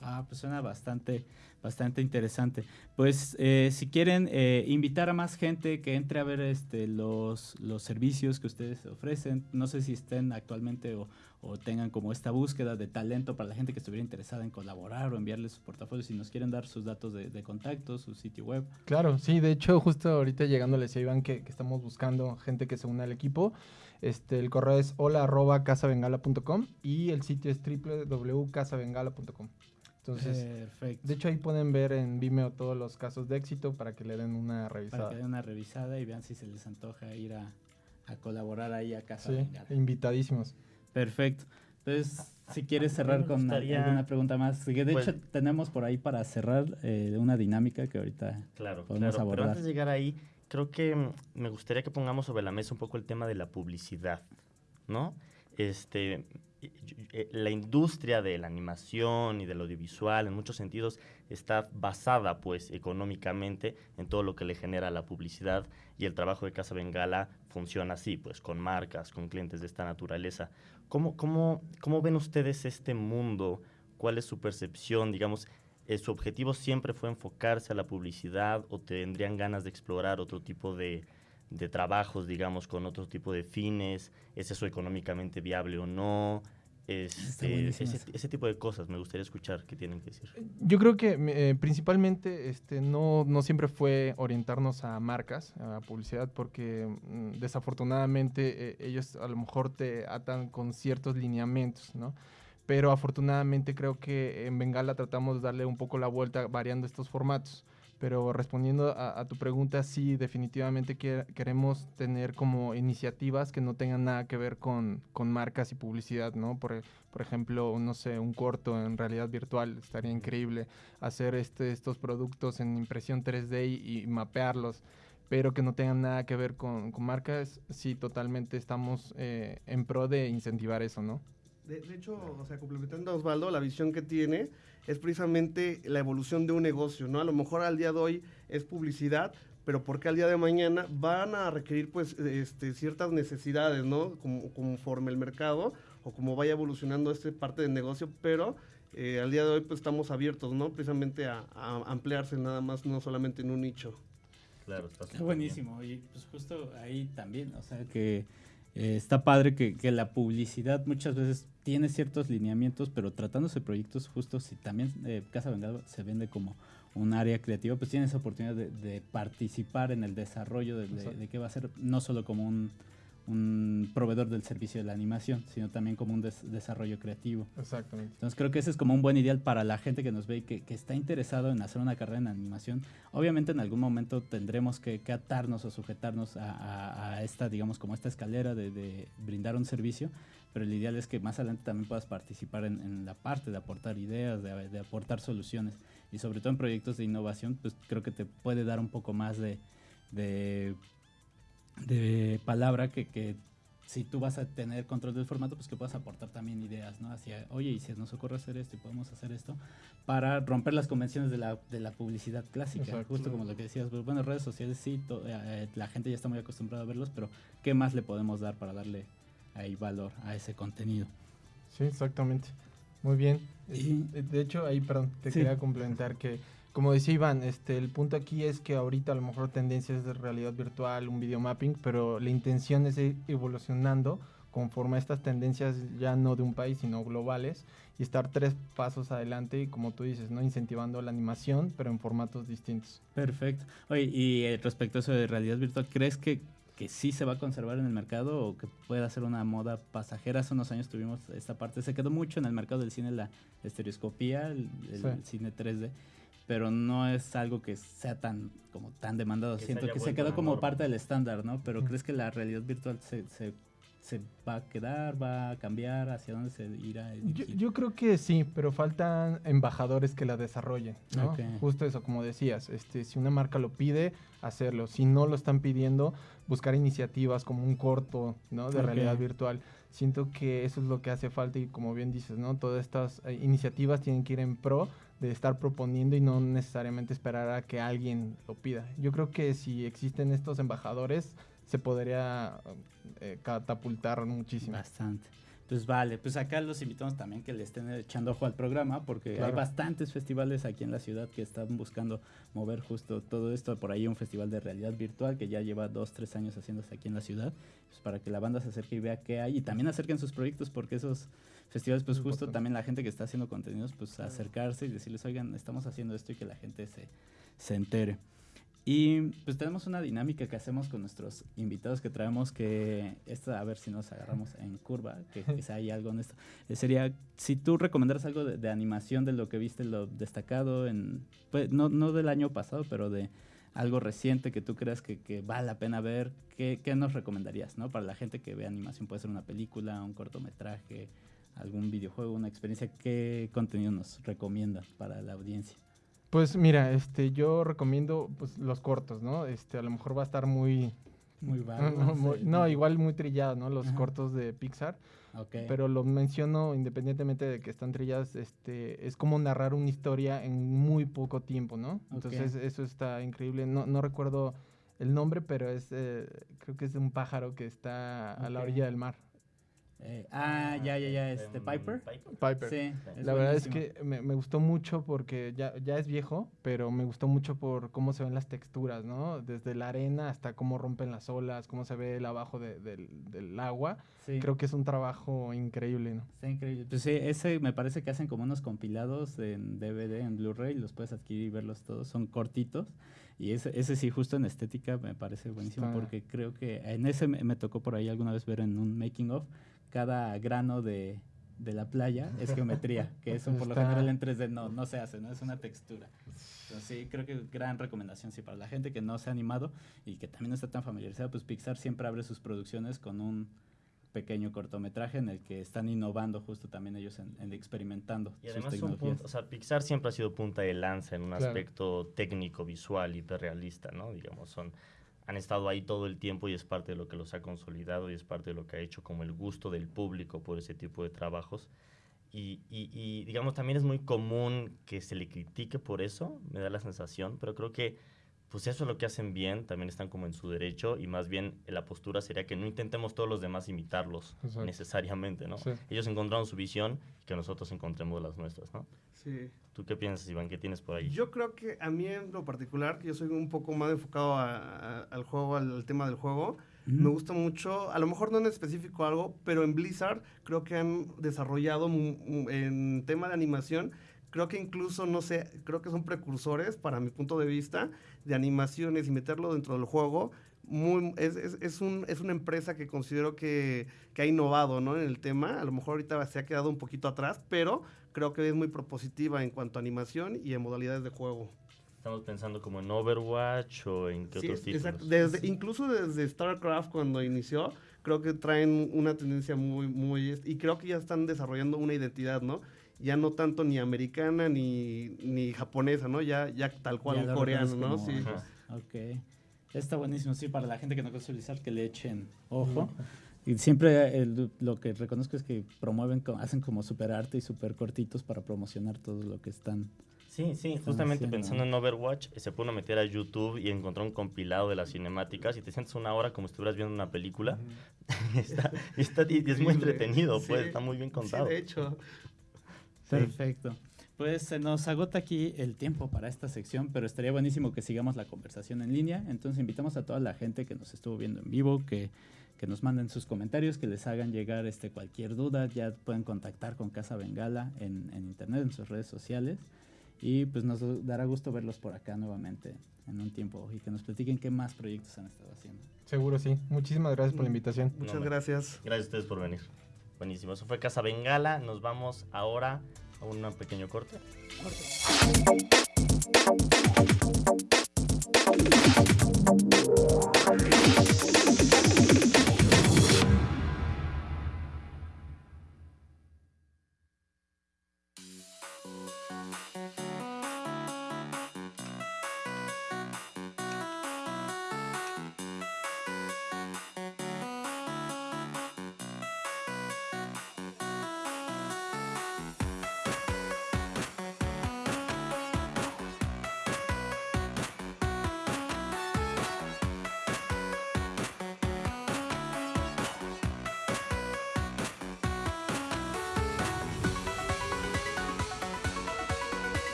Ah, pues suena bastante, bastante interesante. Pues eh, si quieren eh, invitar a más gente que entre a ver este, los, los servicios que ustedes ofrecen, no sé si estén actualmente o, o, tengan como esta búsqueda de talento para la gente que estuviera interesada en colaborar o enviarles sus portafolios, si nos quieren dar sus datos de, contacto, su sitio web. Claro, sí, de hecho justo ahorita llegando les Iván que, estamos buscando gente que se una al equipo. Este, el correo es hola arroba casabengala.com y el sitio es www.casabengala.com. Entonces, Perfecto. de hecho ahí pueden ver en Vimeo todos los casos de éxito para que le den una revisada. Para que le den una revisada y vean si se les antoja ir a, a colaborar ahí a Casa Sí, invitadísimos. Perfecto. Entonces, si quieres cerrar me con gustaría- alguna pregunta más, de Pues- hecho tenemos por ahí para cerrar eh, una dinámica que ahorita Claro, podemos claro. Pero abordar. antes de llegar ahí, creo que mm, me gustaría que pongamos sobre la mesa un poco el tema de la publicidad, ¿no? Este, la industria de la animación y del audiovisual, en muchos sentidos, está basada, pues, económicamente en todo lo que le genera la publicidad y el trabajo de Casa Bengala funciona así, pues, con marcas, con clientes de esta naturaleza. ¿Cómo, cómo, cómo ven ustedes este mundo? ¿Cuál es su percepción? Digamos, eh, ¿su objetivo siempre fue enfocarse a la publicidad o tendrían ganas de explorar otro tipo de, de trabajos, digamos, con otro tipo de fines? ¿Es eso económicamente viable o no? Este, ese, ese tipo de cosas me gustaría escuchar qué tienen que decir. Yo creo que eh, principalmente este, no, no siempre fue orientarnos a marcas, a publicidad, porque mm, desafortunadamente eh, ellos a lo mejor te atan con ciertos lineamientos, ¿no? Pero afortunadamente creo que en Bengala tratamos de darle un poco la vuelta variando estos formatos. Pero respondiendo a, a tu pregunta, sí, definitivamente que- queremos tener como iniciativas que no tengan nada que ver con, con marcas y publicidad, ¿no? Por, por ejemplo, no sé, un corto en realidad virtual, estaría increíble hacer este, estos productos en impresión 3D y, y mapearlos, pero que no tengan nada que ver con, con marcas, sí, totalmente estamos eh, en pro de incentivar eso, ¿no? De, de hecho, o sea, complementando a Osvaldo, la visión que tiene es precisamente la evolución de un negocio, ¿no? A lo mejor al día de hoy es publicidad, pero porque al día de mañana van a requerir, pues, este, ciertas necesidades, ¿no? Como, conforme el mercado o como vaya evolucionando esta parte del negocio, pero eh, al día de hoy, pues, estamos abiertos, ¿no? Precisamente a, a ampliarse nada más, no solamente en un nicho. Claro, está Qué buenísimo. Y pues justo ahí también, o sea que eh, está padre que, que la publicidad muchas veces tiene ciertos lineamientos, pero tratándose de proyectos justos, si también eh, Casa Bengala se vende como un área creativa, pues tiene esa oportunidad de, de participar en el desarrollo de, de, de qué va a ser, no solo como un, un proveedor del servicio de la animación, sino también como un des- desarrollo creativo. Exactamente. Entonces creo que ese es como un buen ideal para la gente que nos ve y que, que está interesado en hacer una carrera en animación. Obviamente en algún momento tendremos que, que atarnos o sujetarnos a, a- a esta, digamos, como esta escalera de, de brindar un servicio, pero el ideal es que más adelante también puedas participar en, en la parte de aportar ideas, de, de aportar soluciones y sobre todo en proyectos de innovación, pues creo que te puede dar un poco más de, de, de palabra que, que si tú vas a tener control del formato, pues que puedas aportar también ideas, ¿no? Hacia, oye, y si nos ocurre hacer esto y podemos hacer esto, para romper las convenciones de la, de la publicidad clásica, Exacto. justo como lo que decías, pues, bueno, redes sociales sí, to- eh, eh, la gente ya está muy acostumbrada a verlos, pero ¿qué más le podemos dar para darle ahí valor a ese contenido? Sí, exactamente. Muy bien. Y- De hecho, ahí, perdón, te Sí. quería complementar que, como decía Iván, este, el punto aquí es que ahorita a lo mejor tendencia es de realidad virtual, un video mapping, pero la intención es ir evolucionando conforme a estas tendencias ya no de un país, sino globales, y estar tres pasos adelante y como tú dices, ¿no? Incentivando la animación, pero en formatos distintos. Perfecto. Oye, y eh, respecto a eso de realidad virtual, ¿crees que, que sí se va a conservar en el mercado o que pueda ser una moda pasajera? Hace unos años tuvimos esta parte, se quedó mucho en el mercado del cine la estereoscopía, el, el Sí. cine 3D, pero no es algo que sea tan como tan demandado. Que Siento que se quedó como norma. parte del estándar, ¿no? Pero. ¿crees que la realidad virtual se, se, se va a quedar, va a cambiar, hacia dónde se irá? a Yo, yo creo que sí, pero faltan embajadores que la desarrollen, ¿no? Ok. Justo eso, como decías, este, si una marca lo pide, hacerlo. Si no lo están pidiendo, buscar iniciativas como un corto, ¿no? De realidad virtual. Siento que eso es lo que hace falta y como bien dices, ¿no? Todas estas eh, iniciativas tienen que ir en pro de estar proponiendo y no necesariamente esperar a que alguien lo pida. Yo creo que si existen estos embajadores, se podría eh, catapultar muchísimo. Bastante. Pues vale, pues acá los invitamos también que le estén echando ojo al programa porque hay bastantes festivales aquí en la ciudad que están buscando mover justo todo esto. Por ahí un festival de realidad virtual que ya lleva dos, tres años haciéndose aquí en la ciudad, pues para que la banda se acerque y vea qué hay y también acerquen sus proyectos porque esos festivales pues justo importante. también la gente que está haciendo contenidos pues acercarse y decirles, oigan, estamos haciendo esto y que la gente se, se entere. Y pues tenemos una dinámica que hacemos con nuestros invitados que traemos que esta a ver si nos agarramos en curva, que quizá hay algo en esto. Eh, sería si tú recomendaras algo de, de animación de lo que viste lo destacado en pues no no del año pasado, pero de algo reciente que tú creas que, que vale la pena ver, ¿qué, ¿qué, nos recomendarías? ¿no? Para la gente que ve animación, puede ser una película, un cortometraje, algún videojuego, una experiencia, ¿qué contenido nos recomienda para la audiencia? Pues mira, este, yo recomiendo pues, los cortos, ¿no? Este, a lo mejor va a estar muy... Muy vago. No, muy, no, igual muy trillado, ¿no? Los Ajá. cortos de Pixar. Okay. Pero lo menciono independientemente de que están trilladas, este, es como narrar una historia en muy poco tiempo, ¿no? Entonces Okay. eso está increíble. No, no recuerdo el nombre, pero es, eh, creo que es de un pájaro que está a la orilla del mar. Eh, ah, ya, ya, ya, este, Piper. Piper. Sí, La verdad es que me, me gustó mucho porque ya, ya es viejo, pero me gustó mucho por cómo se ven las texturas, ¿no? Desde la arena hasta cómo rompen las olas, cómo se ve el abajo de- del, del agua. Sí. Creo que es un trabajo increíble, ¿no? Está increíble. Pues sí, ese me parece que hacen como unos compilados en DVD, en Blu-ray, los puedes adquirir y verlos todos, son cortitos. Y ese, ese sí, justo en estética me parece buenísimo Está- porque creo que en ese me, me tocó por ahí alguna vez ver en un making of, cada grano de, de la playa es geometría, que eso por lo general en 3D no, no se hace, no es una textura. Entonces sí, creo que gran recomendación, sí, para la gente que no se ha animado y que también no está tan familiarizada, pues Pixar siempre abre sus producciones con un pequeño cortometraje en el que están innovando justo también ellos en, en experimentando Y sus además son tecnologías. punta- o sea, Pixar siempre ha sido punta de lanza en un Claro. aspecto técnico, visual, hiperrealista, ¿no? Digamos, son, han estado ahí todo el tiempo y es parte de lo que los ha consolidado y es parte de lo que ha hecho como el gusto del público por ese tipo de trabajos. Y, digamos, también es muy común que se le critique por eso, me da la sensación, pero creo que pues eso es lo que hacen bien, también están como en su derecho y más bien la postura sería que no intentemos todos los demás imitarlos Exacto. necesariamente, ¿no? Sí. Ellos encontraron su visión y que nosotros encontremos las nuestras, ¿no? Sí. ¿Tú qué piensas, Iván? ¿Qué tienes por ahí? Yo creo que a mí en lo particular, que yo soy un poco más enfocado a- a- al juego, al, al tema del juego, me gusta mucho, a lo mejor no en específico algo, pero en Blizzard creo que han desarrollado en tema de animación, creo que incluso, no sé, creo que son precursores, para mi punto de vista, de animaciones y meterlo dentro del juego. Muy, es, es, es, un, es una empresa que considero que, que ha innovado ¿no? en el tema. A lo mejor ahorita se ha quedado un poquito atrás, pero creo que es muy propositiva en cuanto a animación y en modalidades de juego. ¿Estamos pensando como en Overwatch o en qué Sí, otros títulos? exacto. Desde, incluso desde StarCraft cuando inició, creo que traen una tendencia muy, muy... Y creo que ya están desarrollando una identidad, ¿no? Ya no tanto ni americana ni, ni japonesa, ¿no? Ya, ya tal cual Ya un coreano, ¿no? como- Sí. Ajá. Ok. Está buenísimo, sí, para la gente que no conoce Blizzard, que le echen ojo. Y siempre el- lo que reconozco es que promueven, hacen como super arte y super cortitos para promocionar todo lo que están. Sí, sí, justamente haciendo. pensando en Overwatch, eh, se pudo meter a YouTube y encontró un compilado de las cinemáticas y te sientes una hora como si estuvieras viendo una película. está, está- y es muy entretenido, pues, Sí, está muy bien Sí, contado. de hecho. Perfecto. Pues se nos agota aquí el tiempo para esta sección, pero estaría buenísimo que sigamos la conversación en línea. Entonces invitamos a toda la gente que nos estuvo viendo en vivo, que, que nos manden sus comentarios, que les hagan llegar este, cualquier duda. Ya pueden contactar con Casa Bengala en, en internet, en sus redes sociales. Y pues nos dará gusto verlos por acá nuevamente en un tiempo y que nos platiquen qué más proyectos han estado haciendo. Seguro sí. Muchísimas gracias por la invitación. Muchas No, gracias. Gracias a ustedes por venir. Buenísimo, eso fue Casa Bengala. Nos vamos ahora a un pequeño corte. corte.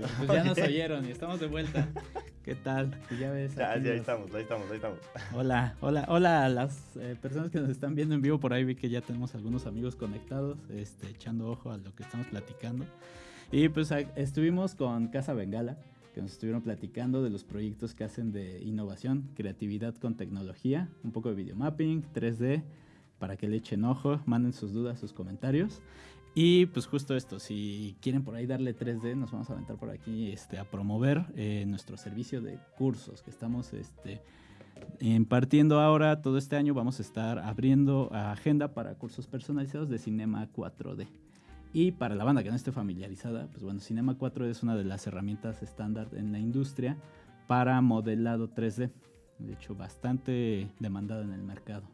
Pues ya nos oyeron y estamos de vuelta. ¿Qué tal? Pues ya ves. Ya, sí, ahí los- estamos, ahí estamos, ahí estamos. Hola, hola, hola a las eh, personas que nos están viendo en vivo por ahí. Vi que ya tenemos algunos amigos conectados, este, echando ojo a lo que estamos platicando. Y pues a- estuvimos con Casa Bengala, que nos estuvieron platicando de los proyectos que hacen de innovación, creatividad con tecnología, un poco de videomapping, 3D, para que le echen ojo, manden sus dudas, sus comentarios. Y pues justo esto, si quieren por ahí darle 3D, nos vamos a aventar por aquí este, a promover eh, nuestro servicio de cursos que estamos este, impartiendo ahora. Todo este año vamos a estar abriendo agenda para cursos personalizados de Cinema 4D. Y para la banda que no esté familiarizada, pues bueno, Cinema 4D es una de las herramientas estándar en la industria para modelado 3D. De hecho, bastante demandado en el mercado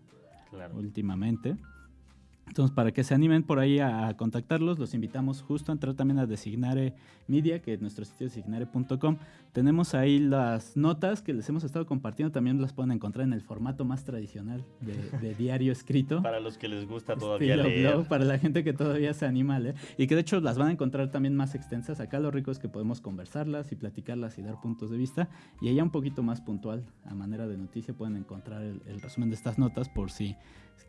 Claro. últimamente. Entonces, para que se animen por ahí a, a contactarlos, los invitamos justo a entrar también a Designare Media, que es nuestro sitio designare.com. Tenemos ahí las notas que les hemos estado compartiendo, también las pueden encontrar en el formato más tradicional de, de diario escrito. Para los que les gusta todavía Estilo leer. blog, para la gente que todavía se anima a leer. Y que de hecho las van a encontrar también más extensas. Acá lo rico es que podemos conversarlas y platicarlas y dar puntos de vista. Y allá un poquito más puntual, a manera de noticia, pueden encontrar el, el resumen de estas notas por si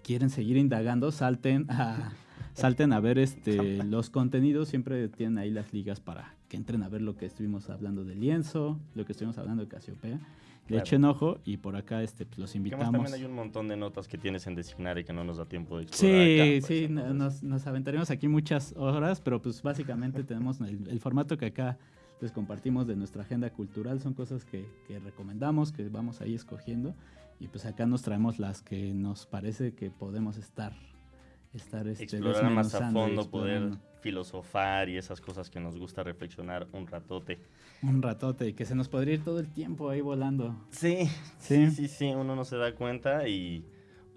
quieren seguir indagando, salten a, salten a ver este, los contenidos. Siempre tienen ahí las ligas para que entren a ver lo que estuvimos hablando de lienzo, lo que estuvimos hablando de Casiopea. Le Claro. echen ojo y por acá este, pues, los invitamos. también hay un montón de notas que tienes en Designar y que no nos da tiempo de explorar Sí, acá, pues, sí, entonces- nos, nos aventaremos aquí muchas horas, pero pues básicamente tenemos el, el formato que acá les compartimos de nuestra agenda cultural, son cosas que, que recomendamos, que vamos ahí escogiendo, y pues acá nos traemos las que nos parece que podemos estar, estar este, explorar más a fondo, poder filosofar y esas cosas que nos gusta reflexionar un ratote. un ratote, y que se nos podría ir todo el tiempo ahí volando. Sí, Sí. sí, sí, sí, uno no se da cuenta y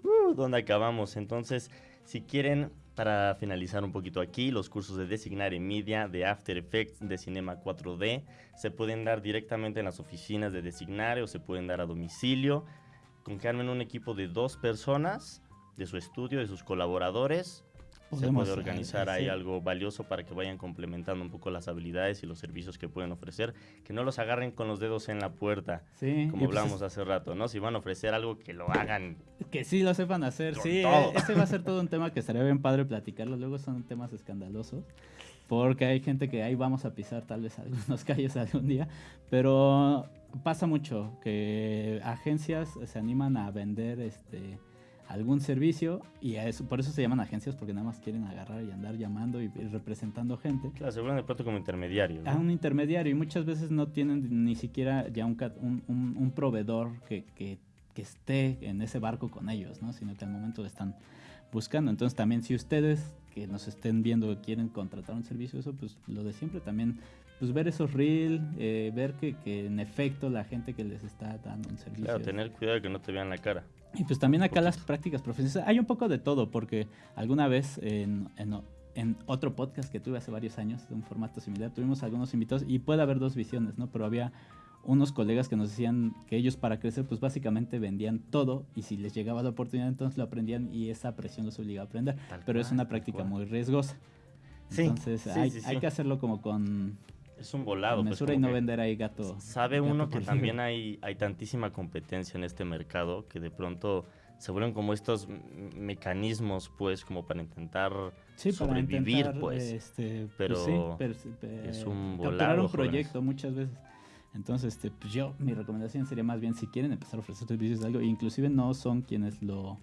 uh, ¿dónde acabamos? Entonces, si quieren, para finalizar un poquito aquí, los cursos de Designar en Media, de After Effects, de Cinema 4D, se pueden dar directamente en las oficinas de Designare o se pueden dar a domicilio. Con que armen un equipo de dos personas, de su estudio, de sus colaboradores, se Podemos, puede eh, organizar ahí sí. algo valioso para que vayan complementando un poco las habilidades y los servicios que pueden ofrecer, que no los agarren con los dedos en la puerta, Sí, como y pues hablamos hace rato, ¿no? Si van a ofrecer algo, que lo hagan. Que sí lo sepan hacer, sí. todo. eh, Ese va a ser todo un tema que estaría bien padre platicarlo. Luego son temas escandalosos. Porque hay gente que ahí vamos a pisar tal vez algunos calles algún día. Pero pasa mucho que agencias se animan a vender este algún servicio y a eso, por eso se llaman agencias porque nada más quieren agarrar y andar llamando y, y representando gente Claro, se vuelven de pronto como intermediarios. ¿no? a un intermediario y muchas veces no tienen ni siquiera ya un, un- un proveedor que, que- que esté en ese barco con ellos, ¿no? sino que al momento están buscando. Entonces también si ustedes que nos estén viendo quieren contratar un servicio, eso pues lo de siempre también, pues ver esos reels, eh, ver que, que en efecto la gente que les está dando un servicio. Claro, tener cuidado que no te vean la cara. Y pues también acá las prácticas profesionales. Hay un poco de todo, porque alguna vez en, en- en otro podcast que tuve hace varios años, de un formato similar, tuvimos algunos invitados y puede haber dos visiones, ¿no? Pero había unos colegas que nos decían que ellos para crecer, pues básicamente vendían todo y si les llegaba la oportunidad, entonces lo aprendían y esa presión los obligaba a aprender. Tal Pero es una práctica muy riesgosa. Sí, Entonces sí, hay, sí, hay sí. que hacerlo como con Es un volado. pues, mesura y no vender ahí gato. Sabe gato uno que también hay, hay tantísima competencia en este mercado que de pronto se vuelven como estos mecanismos, pues, como para intentar Sí, para sobrevivir, intentar, pues. este, Pero sí, per- pe- es un capturar volado, un jóvenes. proyecto muchas veces. Entonces, este, pues yo, mi recomendación sería más bien si quieren empezar a ofrecer servicios de algo, inclusive no son quienes lo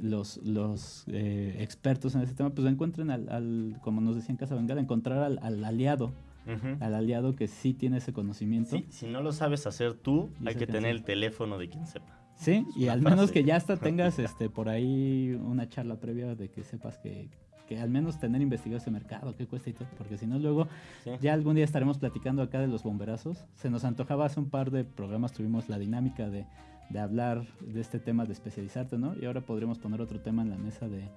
los, los eh, expertos en ese tema, pues encuentren al, al, como nos decía en Casa Bengala, encontrar al, al aliado, al aliado que sí tiene ese conocimiento. Sí, si no lo sabes hacer tú, Y hay que tener el teléfono de quien sepa. Sí, y al menos que ya hasta tengas este por ahí una charla previa de que sepas que, que al menos tener investigado ese mercado, qué cuesta y todo, porque si no luego Sí. ya algún día estaremos platicando acá de los bomberazos. Se nos antojaba hace un par de programas, tuvimos la dinámica de, de hablar de este tema de especializarte, ¿no? Y ahora podríamos poner otro tema en la mesa de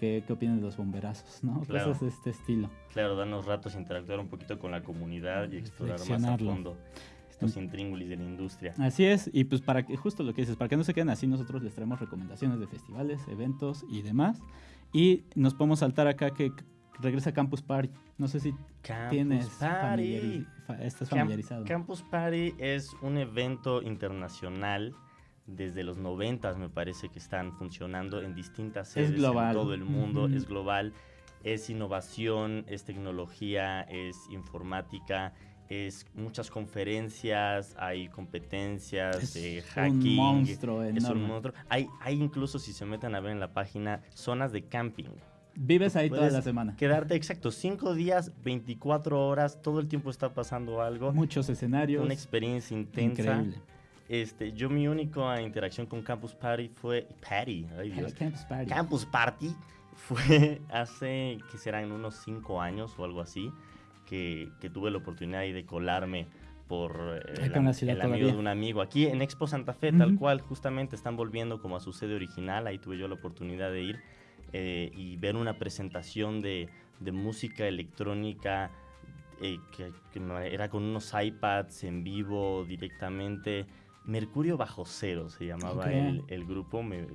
qué, qué opinan de los bomberazos, ¿no? Claro. Cosas de este estilo. Claro, darnos ratos, interactuar un poquito con la comunidad y explorar más a fondo estos intríngulis de la industria. Así es, y pues para que, justo lo que dices, para que no se queden así, nosotros les traemos recomendaciones de festivales, eventos y demás. Y nos podemos saltar acá que regresa Campus Party. No sé si Campus tienes Party. familiari- fa- estás familiarizado. Campus Party es un evento internacional. Desde los 90 me parece que están funcionando en distintas Es sedes en todo el mundo. Ujú. Es global. Es innovación, es tecnología, es informática, es muchas conferencias, hay competencias es de un hacking. monstruo Es enorme. un monstruo. Hay, hay incluso, si se meten a ver en la página, zonas de camping. Vives ahí toda la semana. Quedarte, exacto, cinco días, 24 horas, todo el tiempo está pasando algo. Muchos escenarios. Una experiencia intensa. Increíble. Este, yo mi única interacción con Campus Party fue... Party, ay Dios. Campus Party. Campus Party fue hace, que serán unos cinco años o algo así, que, que tuve la oportunidad ahí de colarme por eh, el amigo de un amigo. Aquí en Expo Santa Fe, tal cual, justamente están volviendo como a su sede original. Ahí tuve yo la oportunidad de ir eh, y ver una presentación de, de música electrónica eh, que, era con unos iPads en vivo directamente. Mercurio Bajo Cero se llamaba el, el grupo. Me,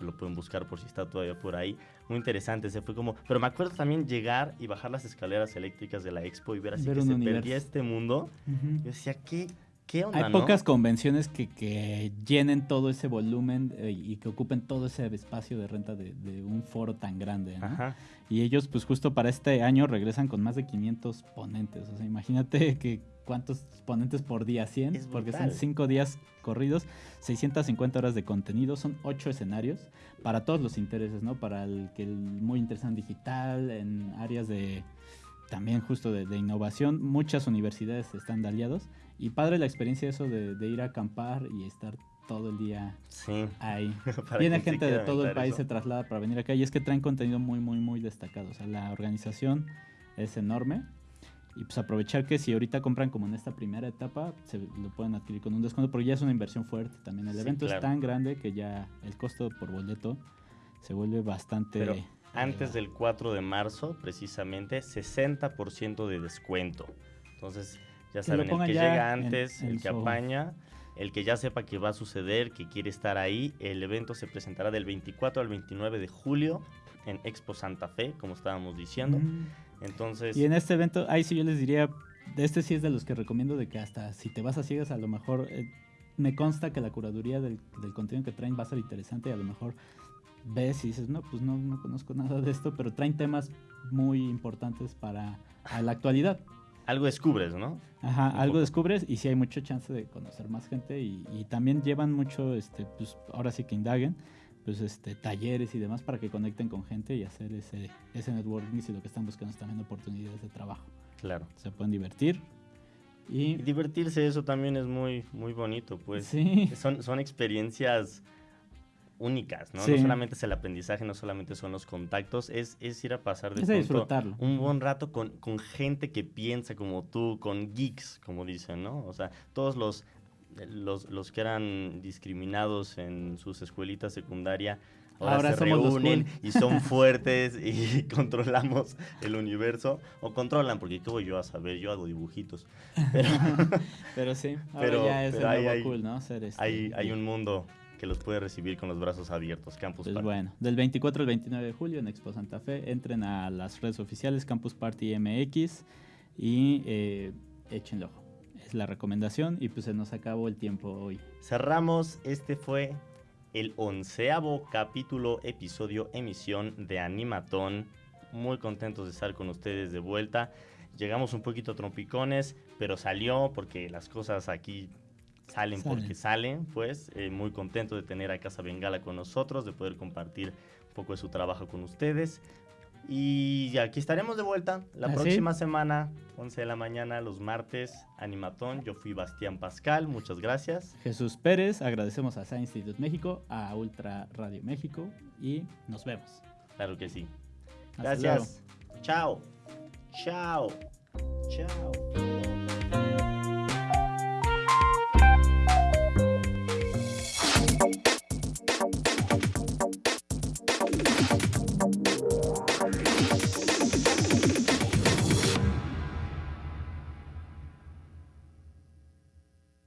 lo pueden buscar por si está todavía por ahí. Muy interesante, se fue como... Pero me acuerdo también llegar y bajar las escaleras eléctricas de la expo y ver así Ver que se universo. perdía este mundo. Yo decía, ¿qué, qué onda, Hay no? pocas convenciones que, que llenen todo ese volumen eh, y que ocupen todo ese espacio de renta de, de un foro tan grande. ¿no? Ajá. Y ellos, pues justo para este año regresan con más de 500 ponentes. O sea, imagínate que cuántos ponentes por día, 100, Es porque son brutal. 5 días corridos, 650 horas de contenido, son 8 escenarios para todos los intereses, ¿no? Para el que el muy interesante digital, en áreas de también justo de, de innovación, muchas universidades están de aliados y padre la experiencia eso de, de ir a acampar y estar todo el día Sí. ahí. Viene gente de todo el país, eso. se traslada para venir acá y es que traen contenido muy, muy, muy destacado. O sea, la organización es enorme y pues aprovechar que si ahorita compran como en esta primera etapa, se lo pueden adquirir con un descuento porque ya es una inversión fuerte también. El Sí, evento claro. es tan grande que ya el costo por boleto se vuelve bastante... Pero Antes elevado. del 4 de marzo, precisamente, 60% de descuento. Entonces, ya Que saben, el que llega en- antes, en el que apaña, el que ya sepa que va a suceder, que quiere estar ahí, el evento se presentará del 24 al 29 de julio en Expo Santa Fe, como estábamos diciendo. Mm. Entonces, Y en este evento, ahí sí yo les diría, este sí es de los que recomiendo de que hasta si te vas a ciegas, a lo mejor eh, me consta que la curaduría del, del contenido que traen va a ser interesante y a lo mejor ves y dices, no, pues no, no conozco nada de esto, pero traen temas muy importantes para a la actualidad. algo descubres, ¿no? Ajá, algo descubres y sí hay mucha chance de conocer más gente y, y también llevan mucho, este, pues ahora sí que indaguen, pues este, talleres y demás para que conecten con gente y hacer ese, ese networking si lo que están buscando es también oportunidades de trabajo Claro. se pueden divertir. Y Y divertirse, eso también es muy, muy bonito, pues. sí, Son, son experiencias únicas, ¿no? Sí. No solamente es el aprendizaje, no solamente son los contactos, es, es ir a pasar de pronto un buen rato con, con gente que piensa como tú, con geeks, como dicen, ¿no? O sea, todos los, los, los que eran discriminados en sus escuelitas secundaria. Ahora, Ahora se reúnen cool. y son fuertes y controlamos el universo. O controlan, porque ¿qué voy yo a saber? Yo hago dibujitos. Pero Pero sí, ahora Pero- ya es el hay- nuevo hay- cool, ¿no? Ser este, hay, un mundo que los puede recibir con los brazos abiertos. Campus Pues Party. bueno, del 24 al 29 de julio en Expo Santa Fe, entren a las redes oficiales Campus Party MX y eh, échenle ojo. Es la recomendación y pues se nos acabó el tiempo hoy. Cerramos, este fue el onceavo capítulo, episodio, emisión de Animatón. Muy contentos de estar con ustedes de vuelta. Llegamos un poquito trompicones, pero salió porque las cosas aquí salen, Salen. porque salen. Pues eh, muy contento de tener a Casa Bengala con nosotros, de poder compartir un poco de su trabajo con ustedes. Y aquí estaremos de vuelta la ¿Ah, sí? próxima semana, 11 de la mañana, los martes, Animatón. Yo fui Bastián Pascal, muchas gracias. Jesús Pérez, agradecemos a Science Institute México, a Ultra Radio México y nos vemos. Claro que sí. Gracias. Chao. Chao. Chao.